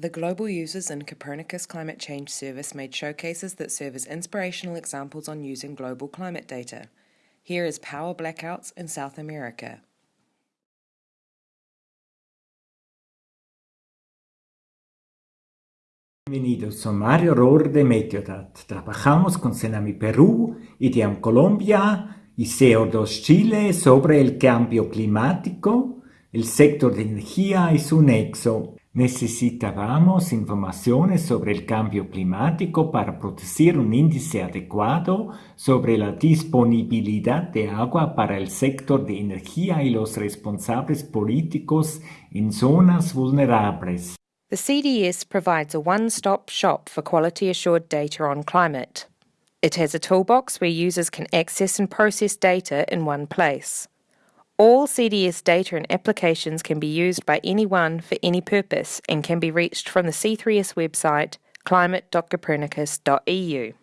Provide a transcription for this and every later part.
The global users in Copernicus Climate Change Service made showcases that serve as inspirational examples on using global climate data. Here is power blackouts in South America. Bienvenidos, soy Mario Rohr de Meteodat. Trabajamos con Senami Perú, IDEAM Colombia y CO2 Chile sobre el cambio climático, el sector de energía y su nexo. Necesitábamos informaciones sobre el cambio climático para producir un índice adecuado sobre la disponibilidad de agua para el sector de energía y los responsables políticos en zonas vulnerables. The CDS provides a one stop shop for quality assured data on climate. It has a toolbox where users can access and process data in one place. All CDS data and applications can be used by anyone for any purpose and can be reached from the C3S website climate.copernicus.eu.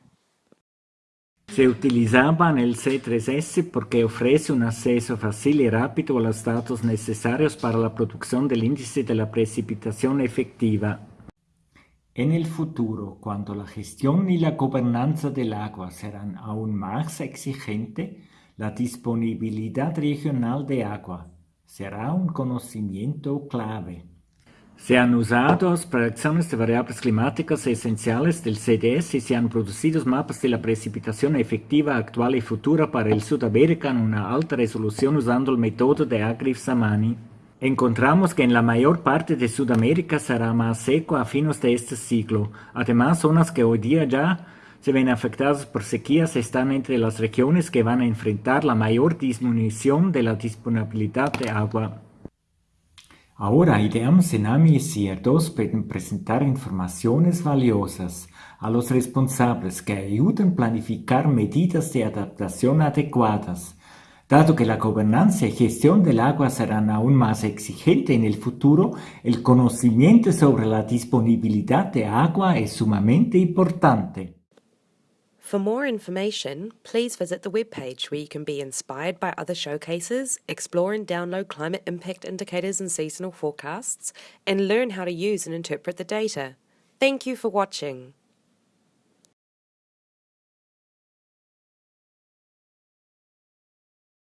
Se utilizaba en el C3S porque ofrece un acceso fácil y rápido a los datos necesarios para la producción del índice de la precipitación efectiva. En el futuro, cuando la gestión y la gobernanza del agua serán aún más exigentes, la disponibilidad regional de agua será un conocimiento clave. Se han usado proyecciones de variables climáticas esenciales del CDS y se han producido mapas de la precipitación efectiva actual y futura para el Sudamérica en una alta resolución usando el método de Agrif-Samani. Encontramos que en la mayor parte de Sudamérica será más seco a fines de este siglo. Además, zonas que hoy día ya se ven afectadas por sequías están entre las regiones que van a enfrentar la mayor disminución de la disponibilidad de agua. Ahora IDEAM, Senami y CIR2 pueden presentar informaciones valiosas a los responsables que ayuden a planificar medidas de adaptación adecuadas. Dado que la gobernanza y gestión del agua serán aún más exigentes en el futuro, el conocimiento sobre la disponibilidad de agua es sumamente importante. For more information, please visit the webpage where you can be inspired by other showcases, explore and download climate impact indicators and seasonal forecasts, and learn how to use and interpret the data. Thank you for watching.